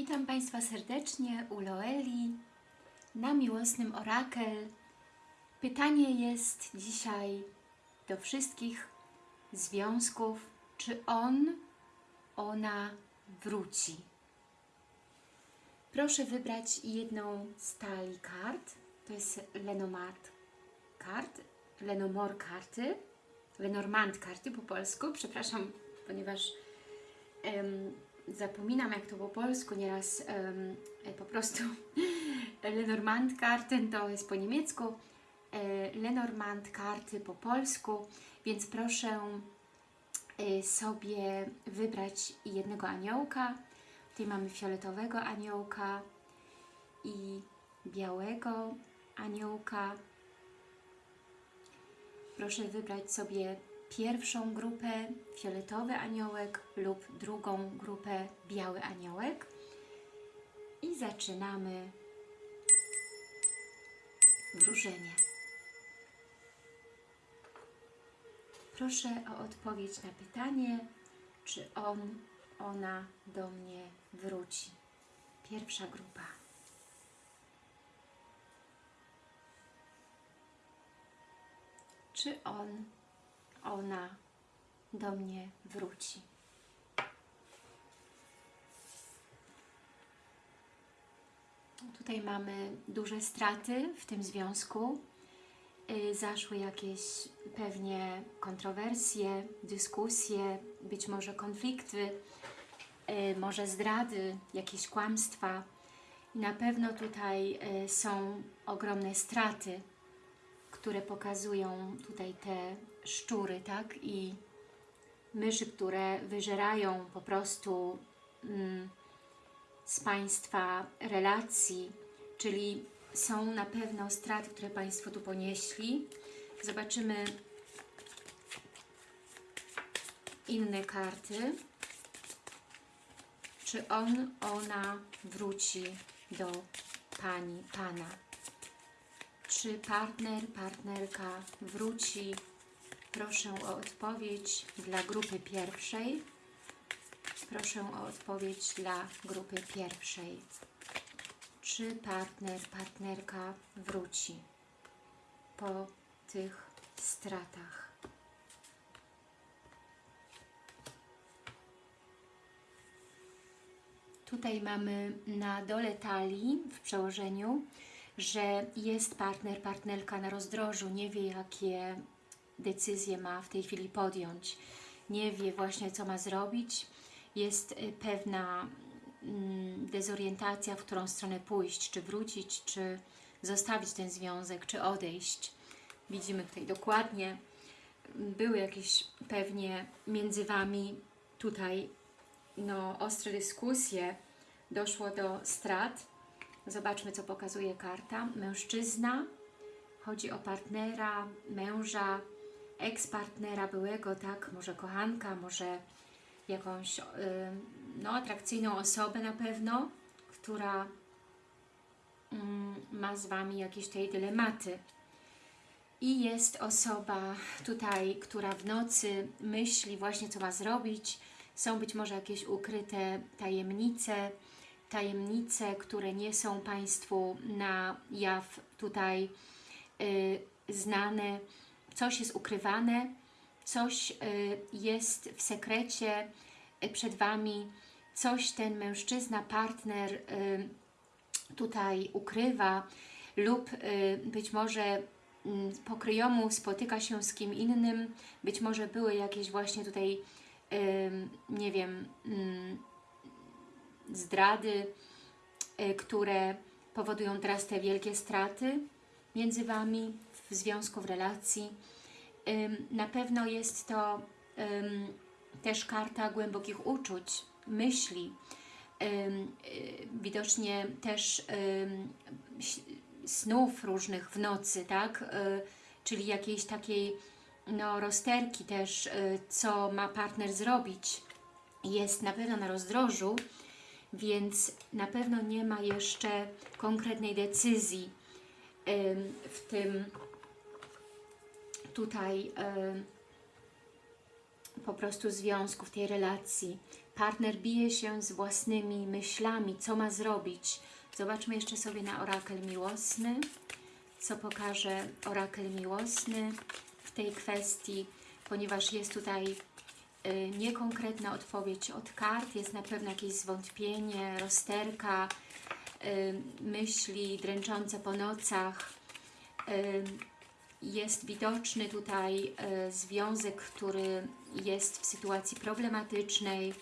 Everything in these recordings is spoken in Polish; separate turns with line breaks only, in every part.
Witam Państwa serdecznie u Loeli na miłosnym orakel. Pytanie jest dzisiaj do wszystkich związków, czy on, ona wróci. Proszę wybrać jedną z talii kart. To jest Lenormand kart, Lenormand karty, Lenormand karty po polsku, przepraszam, ponieważ em, zapominam jak to po polsku, nieraz e, po prostu Lenormand karty to jest po niemiecku, e, Lenormand karty po polsku, więc proszę e, sobie wybrać jednego aniołka. Tutaj mamy fioletowego aniołka i białego aniołka. Proszę wybrać sobie pierwszą grupę fioletowy aniołek lub drugą grupę biały aniołek i zaczynamy wróżenie. Proszę o odpowiedź na pytanie, czy on, ona do mnie wróci. Pierwsza grupa. Czy on, ona do mnie wróci? Tutaj mamy duże straty w tym związku. Y, Zaszły jakieś pewnie kontrowersje, dyskusje, być może konflikty, y, może zdrady, jakieś kłamstwa. Na pewno tutaj y, są ogromne straty, które pokazują tutaj te szczury, tak? I myszy, które wyżerają po prostu mm, z Państwa relacji, czyli są na pewno straty, które Państwo tu ponieśli. Zobaczymy inne karty. Czy on, ona wróci do Pani, Pana? Czy partner, partnerka wróci? Proszę o odpowiedź dla grupy pierwszej. Proszę o odpowiedź dla grupy pierwszej. Czy partner, partnerka wróci po tych stratach? Tutaj mamy na dole talii w przełożeniu, że jest partner, partnerka na rozdrożu, nie wie jakie decyzje ma w tej chwili podjąć, nie wie właśnie co ma zrobić, jest y, pewna mm, dezorientacja, w którą stronę pójść, czy wrócić, czy zostawić ten związek, czy odejść. Widzimy tutaj dokładnie, były jakieś pewnie między Wami tutaj no, ostre dyskusje, doszło do strat. Zobaczmy, co pokazuje karta. Mężczyzna, chodzi o partnera, męża, eks-partnera byłego, tak, może kochanka, może jakąś y, no, atrakcyjną osobę na pewno, która mm, ma z Wami jakieś tej dylematy. I jest osoba tutaj, która w nocy myśli właśnie, co ma zrobić. Są być może jakieś ukryte tajemnice, tajemnice, które nie są Państwu na jaw tutaj y, znane. Coś jest ukrywane, coś y, jest w sekrecie y, przed Wami, coś ten mężczyzna, partner y, tutaj ukrywa lub być może mm, po kryjomu spotyka się z kim innym, być może były jakieś właśnie tutaj, nie wiem, ym, zdrady, które powodują teraz te wielkie straty między Wami w związku, w relacji. Na pewno jest to też karta głębokich uczuć, myśli, y, widocznie też snów różnych w nocy, tak? Y, Czyli jakiejś takiej no, rozterki też, y, co ma partner zrobić. Jest na pewno na rozdrożu, więc na pewno nie ma jeszcze konkretnej decyzji w tym tutaj po prostu związku, w tej relacji. Partner bije się z własnymi myślami, co ma zrobić. Zobaczmy jeszcze sobie na orakel miłosny, co pokaże orakel miłosny w tej kwestii, ponieważ jest tutaj y, niekonkretna odpowiedź od kart, jest na pewno jakieś zwątpienie, rozterka, y, myśli dręczące po nocach. Jest widoczny tutaj y, związek, który jest w sytuacji problematycznej.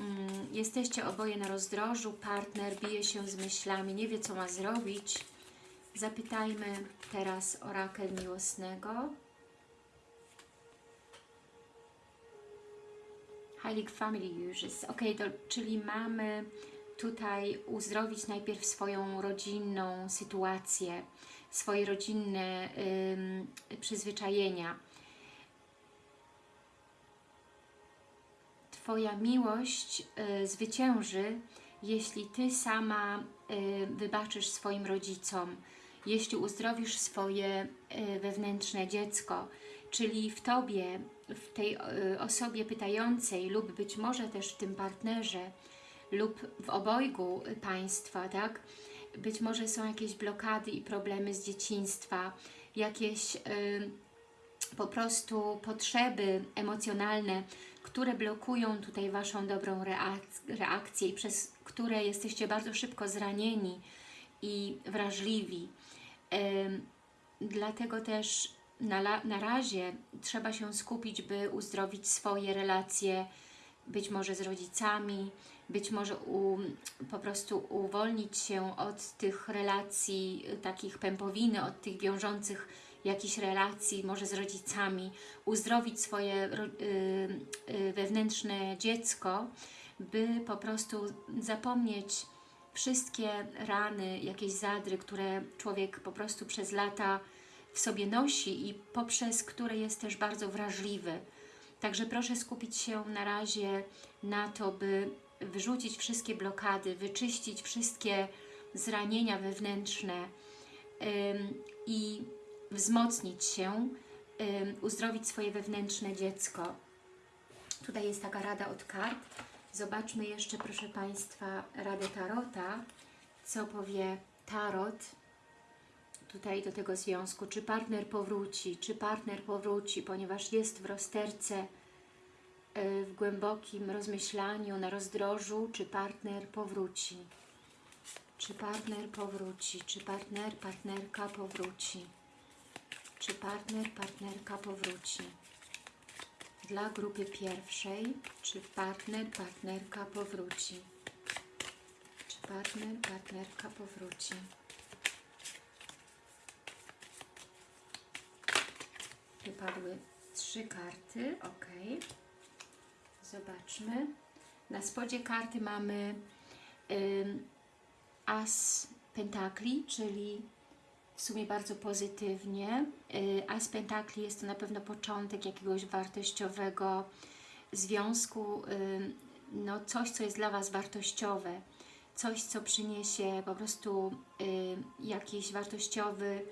Mm, Jesteście oboje na rozdrożu, partner bije się z myślami, nie wie co ma zrobić. Zapytajmy teraz orakel miłosnego. Heilig Family Uses. Ok, to, czyli mamy tutaj uzdrowić najpierw swoją rodzinną sytuację, swoje rodzinne przyzwyczajenia. Twoja miłość y, zwycięży, jeśli Ty sama y, wybaczysz swoim rodzicom, jeśli uzdrowisz swoje y, wewnętrzne dziecko, czyli w Tobie, w tej y, osobie pytającej lub być może też w tym partnerze lub w obojgu Państwa, tak? Być może są jakieś blokady i problemy z dzieciństwa, jakieś y, po prostu potrzeby emocjonalne, które blokują tutaj Waszą dobrą reak- reakcję i przez które jesteście bardzo szybko zranieni i wrażliwi. Ym, Dlatego też na, na razie trzeba się skupić, by uzdrowić swoje relacje, być może z rodzicami, być może u, po prostu uwolnić się od tych relacji, y, takich pępowiny, od tych wiążących jakichś relacji, może z rodzicami, uzdrowić swoje y, y, wewnętrzne dziecko, by po prostu zapomnieć wszystkie rany, jakieś zadry, które człowiek po prostu przez lata w sobie nosi i poprzez które jest też bardzo wrażliwy. Także proszę skupić się na razie na to, by wyrzucić wszystkie blokady, wyczyścić wszystkie zranienia wewnętrzne i wzmocnić się, uzdrowić swoje wewnętrzne dziecko. Tutaj jest taka rada od kart. Zobaczmy jeszcze, proszę Państwa, radę Tarota. Co powie Tarot tutaj do tego związku? Czy partner powróci? Czy partner powróci, ponieważ jest w rozterce, y, w głębokim rozmyślaniu, na rozdrożu, czy partner powróci? Czy partner powróci? Czy partner, partnerka powróci? Czy partner, partnerka powróci? Dla grupy pierwszej, czy partner, partnerka powróci? Czy partner, partnerka powróci? Wypadły trzy karty, ok. Zobaczmy. Na spodzie karty mamy ym, As Pentakli, czyli w sumie bardzo pozytywnie. Y, As Pentakli jest to na pewno początek jakiegoś wartościowego związku, y, no coś, co jest dla Was wartościowe, coś, co przyniesie po prostu y, jakiś wartościowy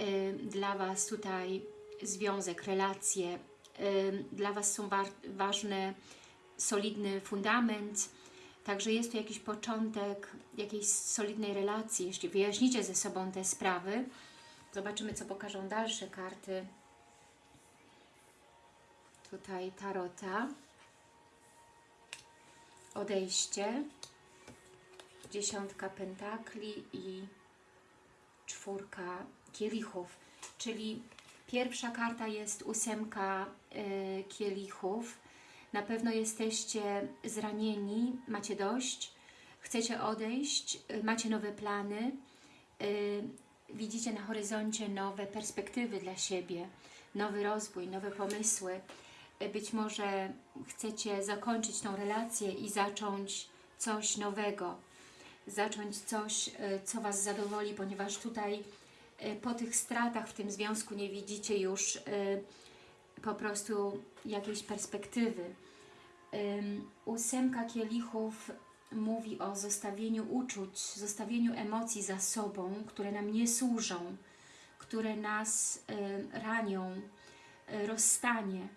y, dla Was tutaj związek, relacje. Dla Was są wa ważne, solidny fundament, Także jest tu jakiś początek jakiejś solidnej relacji, jeśli wyjaśnicie ze sobą te sprawy. Zobaczymy, co pokażą dalsze karty. Tutaj tarota. Odejście. Dziesiątka pentakli i czwórka kielichów. Czyli pierwsza karta jest ósemka y, kielichów. Na pewno jesteście zranieni, macie dość, chcecie odejść, y, macie nowe plany, y, widzicie na horyzoncie nowe perspektywy dla siebie, nowy rozwój, nowe pomysły. Być może chcecie zakończyć tą relację i zacząć coś nowego, zacząć coś, co Was zadowoli, ponieważ tutaj po tych stratach w tym związku nie widzicie już y, po prostu jakiejś perspektywy. Ósemka kielichów mówi o zostawieniu uczuć, zostawieniu emocji za sobą, które nam nie służą, które nas ym, ranią, y, rozstanie.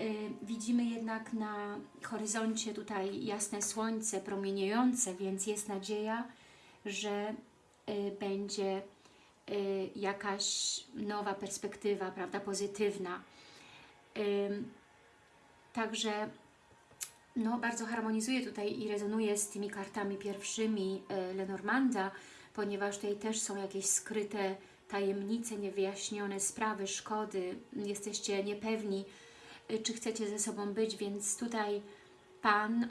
Y, Widzimy jednak na horyzoncie tutaj jasne słońce promieniejące, więc jest nadzieja, że y, będzie y, jakaś nowa perspektywa, prawda, pozytywna. Także no, bardzo harmonizuje tutaj i rezonuje z tymi kartami pierwszymi y, Lenormanda, ponieważ tutaj też są jakieś skryte tajemnice, niewyjaśnione sprawy, szkody, jesteście niepewni, y, czy chcecie ze sobą być, więc tutaj Pan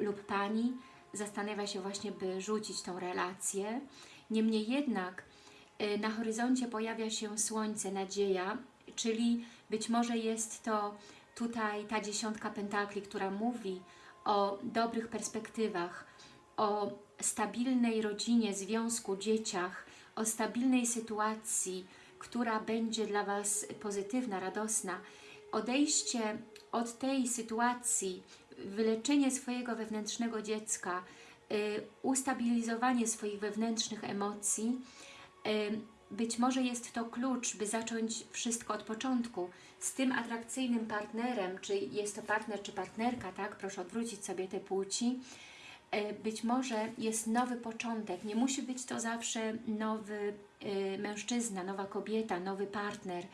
lub Pani zastanawia się właśnie, by rzucić tą relację. Niemniej jednak y, na horyzoncie pojawia się słońce, nadzieja, czyli być może jest to tutaj ta dziesiątka pentakli, która mówi o dobrych perspektywach, o stabilnej rodzinie, związku, dzieciach, o stabilnej sytuacji, która będzie dla Was pozytywna, radosna. Odejście od tej sytuacji, wyleczenie swojego wewnętrznego dziecka, y, ustabilizowanie swoich wewnętrznych emocji, być może jest to klucz, by zacząć wszystko od początku. Z tym atrakcyjnym partnerem, czy jest to partner, czy partnerka, tak? Proszę odwrócić sobie te płci. Być może jest nowy początek. Nie musi być to zawsze nowy e, mężczyzna, nowa kobieta, nowy partner,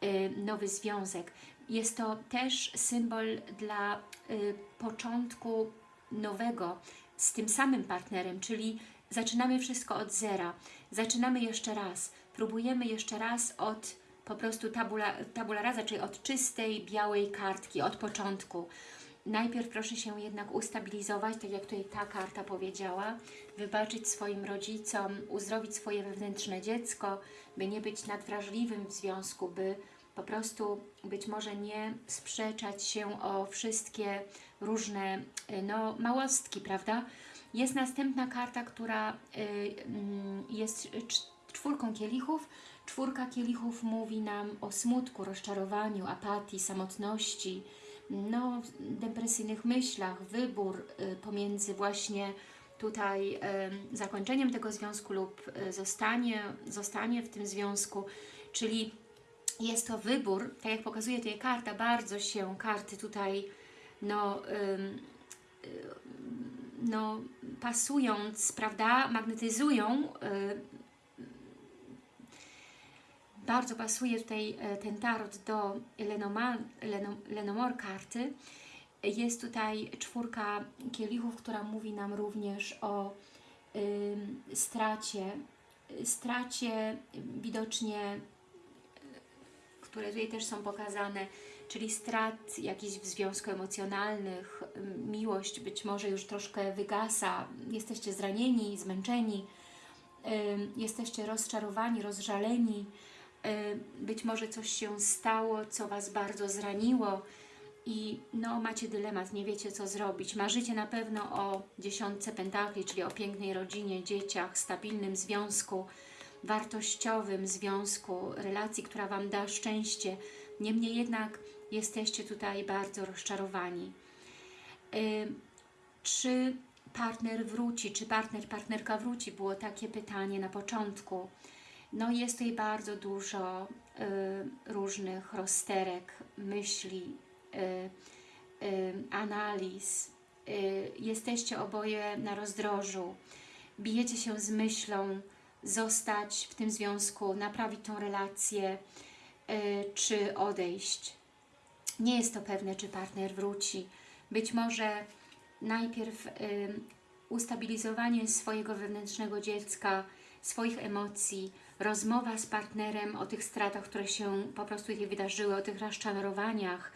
e, nowy związek. Jest to też symbol dla e, początku nowego z tym samym partnerem, czyli zaczynamy wszystko od zera. Zaczynamy jeszcze raz. Próbujemy jeszcze raz od po prostu tabula, tabula rasa, czyli od czystej, białej kartki, od początku. Najpierw proszę się jednak ustabilizować, tak jak tutaj ta karta powiedziała, wybaczyć swoim rodzicom, uzdrowić swoje wewnętrzne dziecko, by nie być nadwrażliwym w związku, by po prostu być może nie sprzeczać się o wszystkie różne no, małostki, prawda? Jest następna karta, która y, mm, jest cz- czwórką kielichów. Czwórka kielichów mówi nam o smutku, rozczarowaniu, apatii, samotności, no, depresyjnych myślach, wybór y, pomiędzy właśnie tutaj zakończeniem tego związku lub y, zostanie, zostanie w tym związku, czyli jest to wybór, tak jak pokazuje tutaj karta, bardzo się karty tutaj no, no pasując, prawda, magnetyzują y, bardzo pasuje tutaj e, ten tarot do Lenoma, Leno, Lenomor karty. Jest tutaj czwórka kielichów, która mówi nam również o ym, stracie, stracie widocznie, y, które tutaj też są pokazane, czyli strat jakichś w związku emocjonalnych, miłość być może już troszkę wygasa, jesteście zranieni, zmęczeni, jesteście rozczarowani, rozżaleni, być może coś się stało, co Was bardzo zraniło i no, macie dylemat, nie wiecie co zrobić. Marzycie na pewno o dziesiątce pentakli, czyli o pięknej rodzinie, dzieciach, stabilnym związku, wartościowym związku, relacji, która Wam da szczęście. Niemniej jednak jesteście tutaj bardzo rozczarowani. Y, czy partner wróci, czy partner, partnerka wróci? Było takie pytanie na początku. No jest tutaj bardzo dużo y, różnych rozterek, myśli, y, analiz. Jesteście oboje na rozdrożu. Bijecie się z myślą zostać w tym związku, naprawić tą relację, y, czy odejść. Nie jest to pewne, czy partner wróci. Być może najpierw y, ustabilizowanie swojego wewnętrznego dziecka, swoich emocji, rozmowa z partnerem o tych stratach, które się po prostu tutaj wydarzyły, o tych rozczarowaniach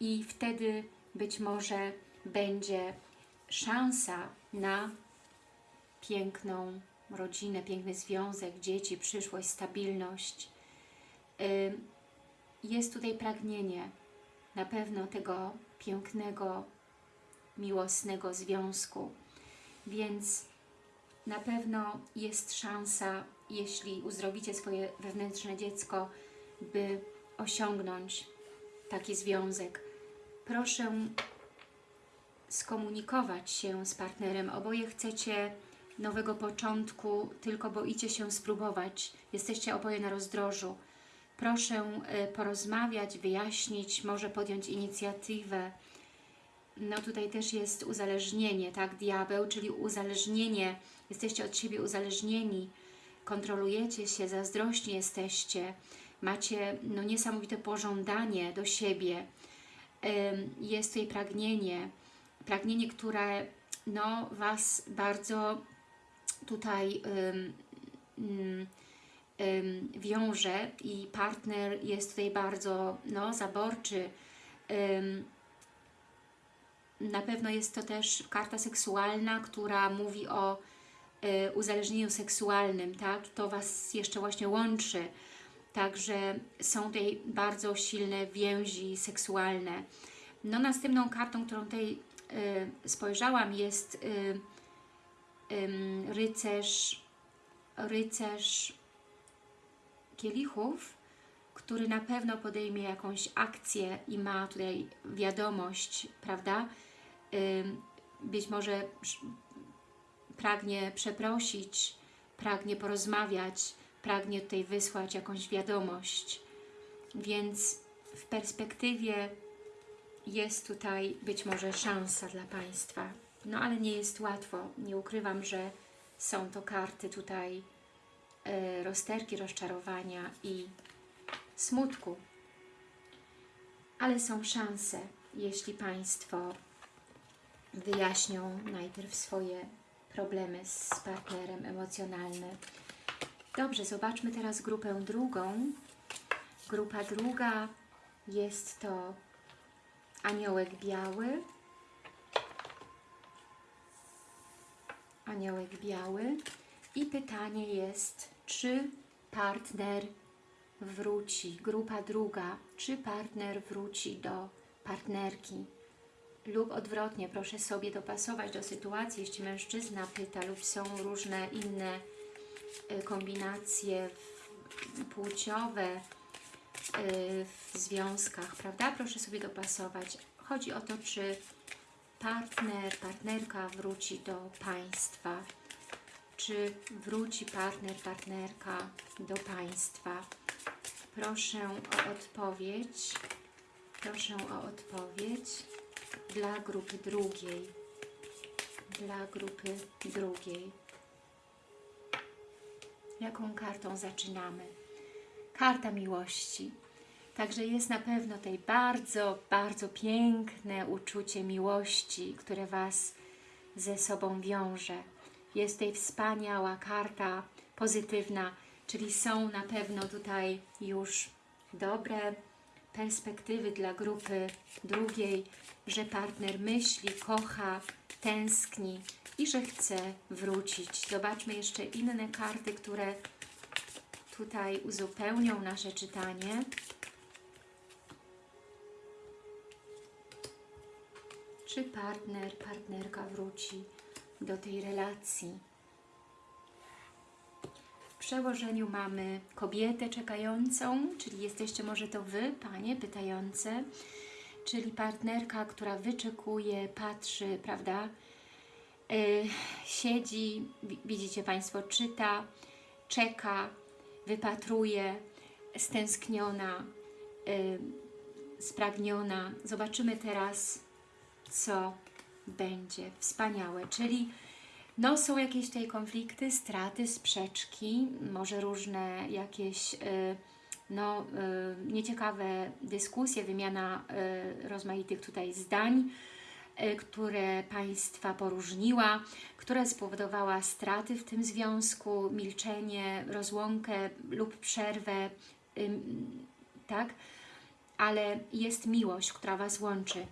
i wtedy być może będzie szansa na piękną rodzinę, piękny związek, dzieci, przyszłość, stabilność. Jest tutaj pragnienie na pewno tego pięknego, miłosnego związku, więc na pewno jest szansa, jeśli uzdrowicie swoje wewnętrzne dziecko, by osiągnąć taki związek. Proszę skomunikować się z partnerem. Oboje chcecie nowego początku, tylko boicie się spróbować. Jesteście oboje na rozdrożu. Proszę e, porozmawiać, wyjaśnić, może podjąć inicjatywę. No tutaj też jest uzależnienie, tak? Diabeł, czyli uzależnienie. Jesteście od siebie uzależnieni, kontrolujecie się, zazdrośni jesteście, macie no, niesamowite pożądanie do siebie. Jest tutaj pragnienie, pragnienie, które no, Was bardzo tutaj ym, ym, wiąże i partner jest tutaj bardzo no, zaborczy. Ym, na pewno jest to też karta seksualna, która mówi o y, uzależnieniu seksualnym, tak? To Was jeszcze właśnie łączy. Także są tutaj bardzo silne więzi seksualne. No następną kartą, którą tutaj y, spojrzałam jest y, rycerz, rycerz kielichów, który na pewno podejmie jakąś akcję i ma tutaj wiadomość, prawda? Być może pragnie przeprosić, pragnie porozmawiać, pragnie tutaj wysłać jakąś wiadomość. Więc w perspektywie jest tutaj być może szansa dla Państwa. No ale nie jest łatwo. Nie ukrywam, że są to karty tutaj e, rozterki, rozczarowania i smutku. Ale są szanse, jeśli Państwo wyjaśnią najpierw swoje problemy z partnerem emocjonalne. Dobrze, zobaczmy teraz grupę drugą. Grupa druga jest to aniołek biały. Aniołek biały. I pytanie jest, czy partner wróci, grupa druga, czy partner wróci do partnerki lub odwrotnie, proszę sobie dopasować do sytuacji, jeśli mężczyzna pyta lub są różne inne y, kombinacje płciowe y, w związkach, prawda? Proszę sobie dopasować. Chodzi o to, czy partner, partnerka wróci do Państwa, czy wróci partner, partnerka do Państwa. Proszę o odpowiedź. Proszę o odpowiedź dla grupy drugiej. Dla grupy drugiej. Jaką kartą zaczynamy? Karta miłości. Także jest na pewno tutaj bardzo, bardzo piękne uczucie miłości, które Was ze sobą wiąże. Jest tutaj wspaniała karta pozytywna, czyli są na pewno tutaj już dobre perspektywy dla grupy drugiej, że partner myśli, kocha, tęskni i że chce wrócić. Zobaczmy jeszcze inne karty, które tutaj uzupełnią nasze czytanie. Czy partner, partnerka wróci do tej relacji? W przełożeniu mamy kobietę czekającą, czyli jesteście może to Wy, Panie, pytające, czyli partnerka, która wyczekuje, patrzy, prawda? Yy, siedzi, wi- widzicie Państwo, czyta, czeka, wypatruje, stęskniona, yy, spragniona. Zobaczymy teraz, co będzie. Wspaniałe, czyli no, są jakieś tutaj konflikty, straty, sprzeczki, może różne jakieś y, no, y, nieciekawe dyskusje, wymiana y, rozmaitych tutaj zdań, które Państwa poróżniła, która spowodowała straty w tym związku, milczenie, rozłąkę lub przerwę, tak? Ale jest miłość, która Was łączy.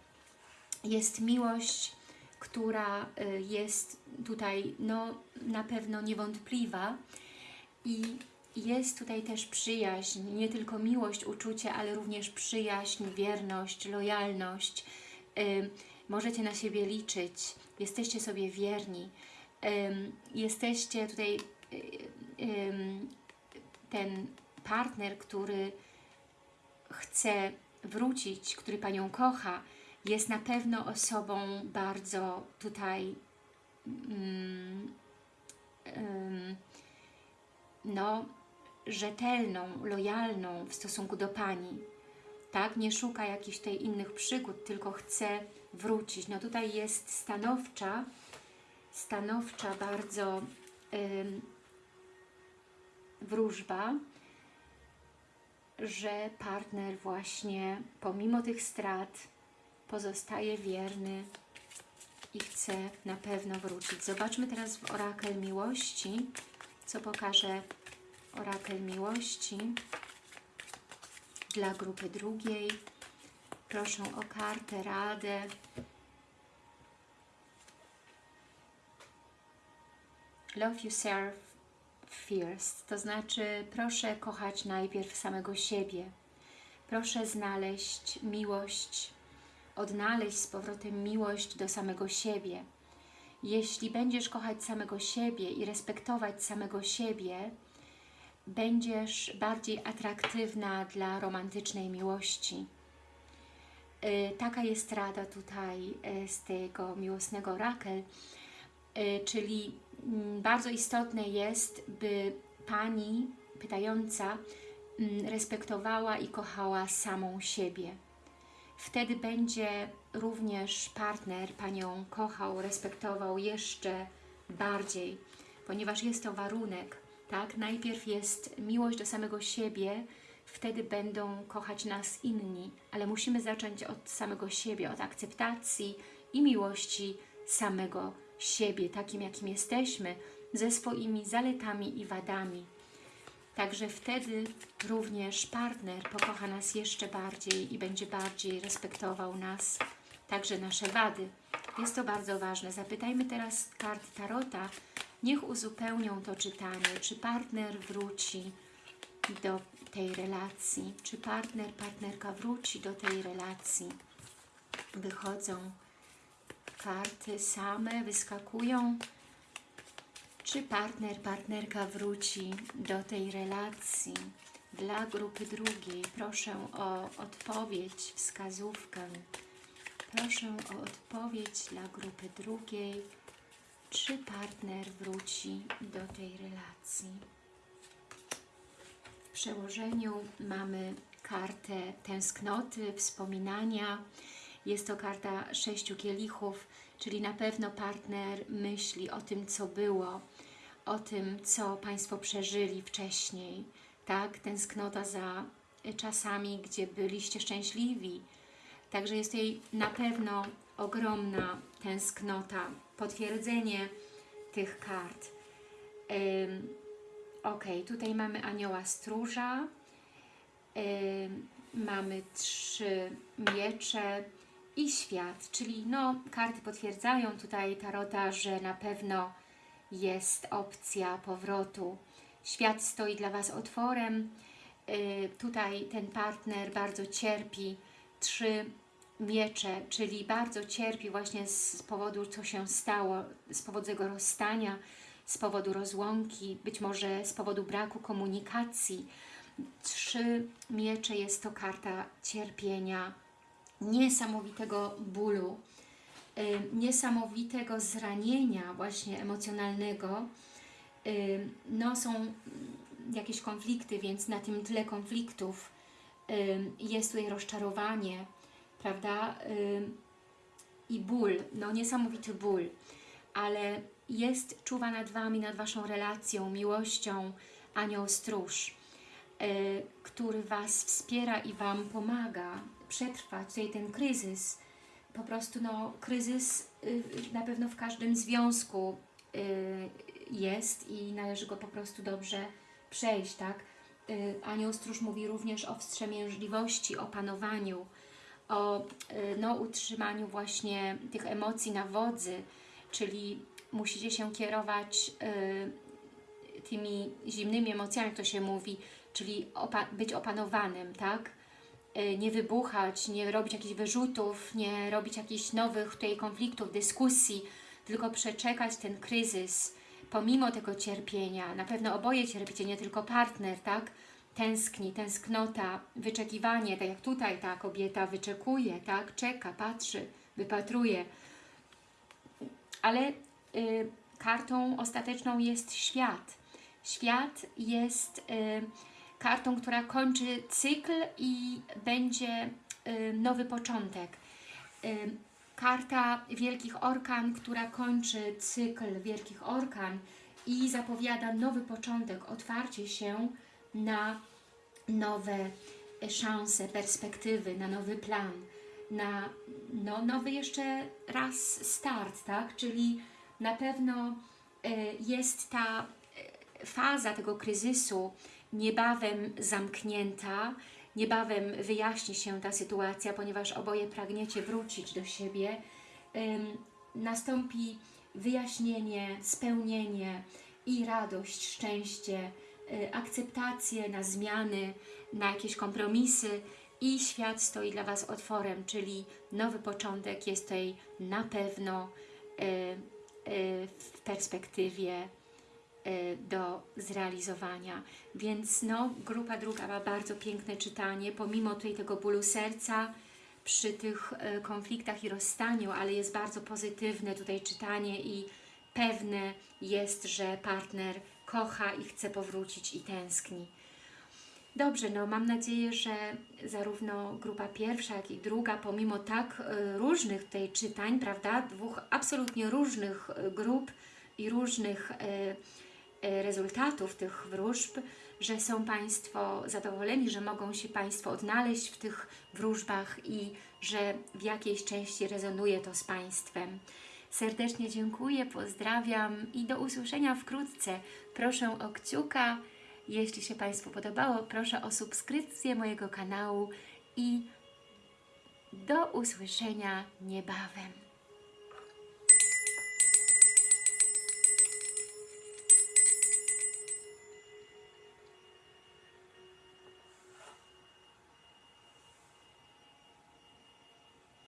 Jest miłość, która y, jest tutaj no, na pewno niewątpliwa i jest tutaj też przyjaźń, nie tylko miłość, uczucie, ale również przyjaźń, wierność, lojalność. Ym, możecie na siebie liczyć, jesteście sobie wierni, jesteście tutaj y, ten partner, który chce wrócić, który Panią kocha, jest na pewno osobą bardzo tutaj mm, no, rzetelną, lojalną w stosunku do Pani. Tak, nie szuka jakichś tutaj innych przygód, tylko chce wrócić. No tutaj jest stanowcza, stanowcza bardzo wróżba, że partner właśnie pomimo tych strat pozostaje wierny i chce na pewno wrócić. Zobaczmy teraz w orakel miłości, co pokaże orakel miłości dla grupy drugiej. Proszę o kartę, radę. Love yourself first, to znaczy proszę kochać najpierw samego siebie. Proszę znaleźć miłość, odnaleźć z powrotem miłość do samego siebie. Jeśli będziesz kochać samego siebie i respektować samego siebie, będziesz bardziej atraktywna dla romantycznej miłości. Y, Taka jest rada tutaj y, z tego miłosnego rakel, y, czyli mm, bardzo istotne jest, by Pani pytająca mm, respektowała i kochała samą siebie. Wtedy będzie również partner Panią kochał, respektował jeszcze bardziej, ponieważ jest to warunek, tak? Najpierw jest miłość do samego siebie, wtedy będą kochać nas inni, ale musimy zacząć od samego siebie, od akceptacji i miłości samego siebie, takim jakim jesteśmy, ze swoimi zaletami i wadami. Także wtedy również partner pokocha nas jeszcze bardziej i będzie bardziej respektował nas, także nasze wady. Jest to bardzo ważne. Zapytajmy teraz kart Tarota, niech uzupełnią to czytanie, czy partner wróci do tej relacji, czy partner, partnerka wróci do tej relacji. Wychodzą karty same, wyskakują, czy partner, partnerka wróci do tej relacji. Dla grupy drugiej proszę o odpowiedź, wskazówkę. Proszę o odpowiedź dla grupy drugiej, czy partner wróci do tej relacji. W przełożeniu mamy kartę tęsknoty, wspominania. Jest to karta sześciu kielichów, czyli na pewno partner myśli o tym, co było, o tym, co Państwo przeżyli wcześniej. Tak, tęsknota za czasami, gdzie byliście szczęśliwi. Także jest tutaj na pewno ogromna tęsknota, potwierdzenie tych kart. Ym, ok, tutaj mamy anioła stróża, ym, mamy trzy miecze i świat, czyli no, karty potwierdzają tutaj tarota, że na pewno jest opcja powrotu. Świat stoi dla Was otworem, yy, tutaj ten partner bardzo cierpi, trzy miecze, czyli bardzo cierpi właśnie z powodu, co się stało, z powodu tego rozstania, z powodu rozłąki, być może z powodu braku komunikacji. Trzy miecze jest to karta cierpienia, niesamowitego bólu, y, niesamowitego zranienia właśnie emocjonalnego. No są jakieś konflikty, więc na tym tle konfliktów jest tutaj rozczarowanie, prawda? I ból, no niesamowity ból, ale jest, czuwa nad Wami, nad Waszą relacją, miłością anioł stróż, który Was wspiera i Wam pomaga przetrwać tutaj ten kryzys. Po prostu no, kryzys na pewno w każdym związku jest i należy go po prostu dobrze przejść, tak? Anioł Stróż mówi również o wstrzemięźliwości, o panowaniu, o no, utrzymaniu właśnie tych emocji na wodzy, czyli musicie się kierować tymi zimnymi emocjami, jak to się mówi, czyli opa być opanowanym, tak? Nie wybuchać, nie robić jakichś wyrzutów, nie robić jakichś nowych tutaj konfliktów, dyskusji, tylko przeczekać ten kryzys, pomimo tego cierpienia. Na pewno oboje cierpicie, nie tylko partner, tak? Tęskni, tęsknota, wyczekiwanie, tak jak tutaj ta kobieta wyczekuje, tak? Czeka, patrzy, wypatruje. Ale y, kartą ostateczną jest świat, Świat jest y, kartą, która kończy cykl i będzie y, nowy początek. Y, karta Wielkich Orkan, która kończy cykl Wielkich Orkan i zapowiada nowy początek, otwarcie się na nowe szanse, perspektywy, na nowy plan, na no, nowy jeszcze raz start, tak? Czyli na pewno y, jest ta faza tego kryzysu niebawem zamknięta, niebawem wyjaśni się ta sytuacja, ponieważ oboje pragniecie wrócić do siebie. Nastąpi wyjaśnienie, spełnienie i radość, szczęście, y, akceptację na zmiany, na jakieś kompromisy i świat stoi dla Was otworem, czyli nowy początek jest tutaj na pewno y, y, w perspektywie do zrealizowania. Więc no, grupa druga ma bardzo piękne czytanie, pomimo tutaj tego bólu serca, przy tych y, konfliktach i rozstaniu, ale jest bardzo pozytywne tutaj czytanie i pewne jest, że partner kocha i chce powrócić i tęskni. Dobrze, no mam nadzieję, że zarówno grupa pierwsza, jak i druga, pomimo tak y, różnych tutaj czytań, prawda, dwóch absolutnie różnych y, grup i różnych y, y, rezultatów tych wróżb, że są Państwo zadowoleni, że mogą się Państwo odnaleźć w tych wróżbach i że w jakiejś części rezonuje to z Państwem. Serdecznie dziękuję, pozdrawiam i do usłyszenia wkrótce. Proszę o kciuka, jeśli się Państwu podobało, proszę o subskrypcję mojego kanału i do usłyszenia niebawem.